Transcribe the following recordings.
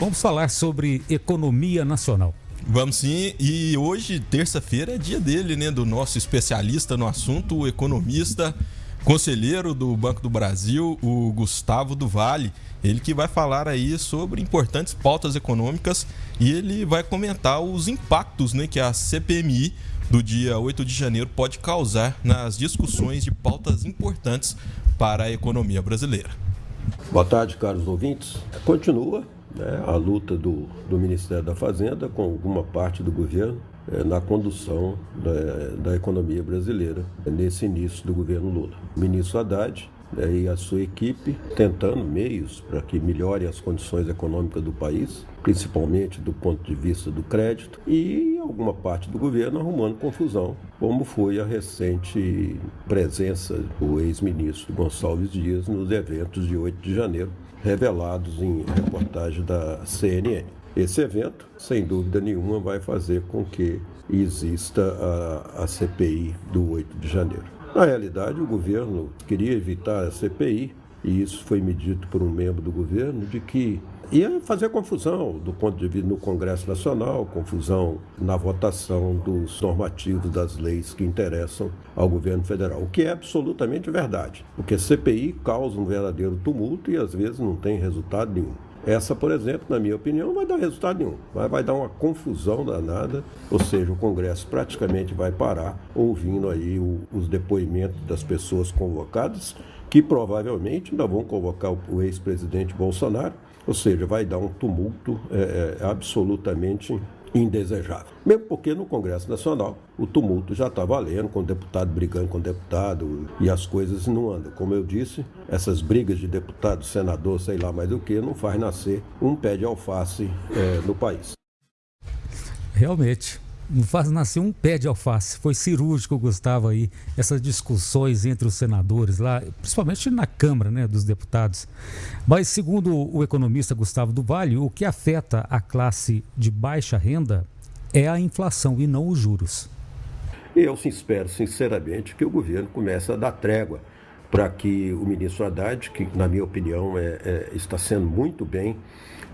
Vamos falar sobre economia nacional. Vamos sim, e hoje, terça-feira, é dia dele, né? Do nosso especialista no assunto, o economista, conselheiro do Banco do Brasil, o Gustavo do Vale. Ele que vai falar aí sobre importantes pautas econômicas e ele vai comentar os impactos né, que a CPMI do dia 8 de janeiro pode causar nas discussões de pautas importantes para a economia brasileira. Boa tarde, caros ouvintes. Continua né, a luta do, do Ministério da Fazenda com alguma parte do governo é, na condução da, da economia brasileira nesse início do governo Lula. O ministro Haddad né, e a sua equipe tentando meios para que melhore as condições econômicas do país, principalmente do ponto de vista do crédito, e alguma parte do governo arrumando confusão, como foi a recente presença do ex-ministro Gonçalves Dias nos eventos de 8 de janeiro, revelados em reportagem da CNN. Esse evento, sem dúvida nenhuma, vai fazer com que exista a, a CPI do 8 de janeiro. Na realidade, o governo queria evitar a CPI, e isso foi medido por um membro do governo, de que ia fazer confusão do ponto de vista no Congresso Nacional, confusão na votação dos normativos das leis que interessam ao governo federal, o que é absolutamente verdade, porque CPI causa um verdadeiro tumulto e às vezes não tem resultado nenhum. Essa, por exemplo, na minha opinião, não vai dar resultado nenhum. Vai, vai dar uma confusão danada, ou seja, o Congresso praticamente vai parar ouvindo aí o, os depoimentos das pessoas convocadas, que provavelmente ainda vão convocar o, o ex-presidente Bolsonaro, ou seja, vai dar um tumulto é, é, absolutamente indesejável. Mesmo porque no Congresso Nacional o tumulto já está valendo, com deputado brigando com deputado e as coisas não andam. Como eu disse, essas brigas de deputado, senador, sei lá mais o que, não faz nascer um pé de alface é, no país. Realmente faz nascer um pé de alface. Foi cirúrgico, Gustavo, aí, essas discussões entre os senadores lá, principalmente na Câmara né, dos Deputados. Mas, segundo o economista Gustavo do Vale, o que afeta a classe de baixa renda é a inflação e não os juros. Eu espero, sinceramente, que o governo comece a dar trégua para que o ministro Haddad, que, na minha opinião, é, é, está sendo muito bem,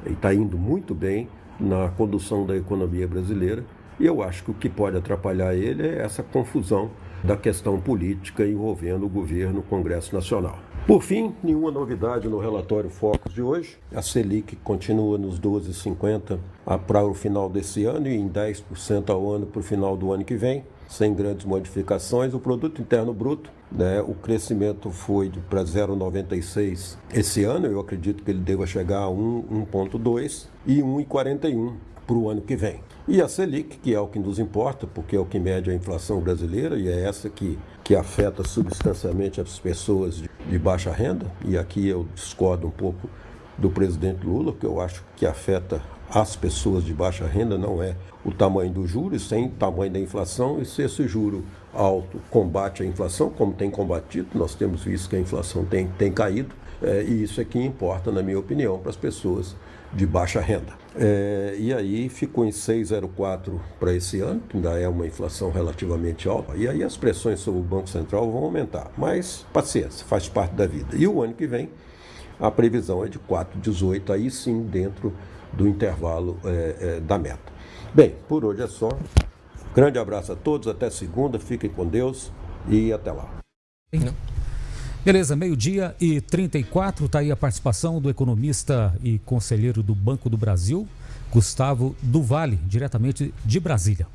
está indo muito bem na condução da economia brasileira, e eu acho que o que pode atrapalhar ele é essa confusão da questão política envolvendo o governo, o Congresso Nacional. Por fim, nenhuma novidade no relatório Focus de hoje. A Selic continua nos 12,50 para o final desse ano e em 10% ao ano para o final do ano que vem, sem grandes modificações. O produto interno bruto, né, o crescimento foi para 0,96 esse ano, eu acredito que ele deva chegar a 1,2 e 1,41 para o ano que vem. E a Selic, que é o que nos importa, porque é o que mede a inflação brasileira e é essa que, que afeta substancialmente as pessoas de, de baixa renda, e aqui eu discordo um pouco do presidente Lula, que eu acho que afeta as pessoas de baixa renda não é o tamanho do juros, sem tamanho da inflação, e se esse juro alto combate a inflação, como tem combatido, nós temos visto que a inflação tem, tem caído, é, e isso é que importa, na minha opinião, para as pessoas de baixa renda. É, e aí ficou em 6,04 para esse ano, que ainda é uma inflação relativamente alta. E aí as pressões sobre o Banco Central vão aumentar. Mas paciência, faz parte da vida. E o ano que vem, a previsão é de 4,18, aí sim dentro do intervalo é, é, da meta. Bem, por hoje é só. Grande abraço a todos, até segunda, fiquem com Deus e até lá. Beleza, meio-dia e 34, está aí a participação do economista e conselheiro do Banco do Brasil, Gustavo Duvale, diretamente de Brasília.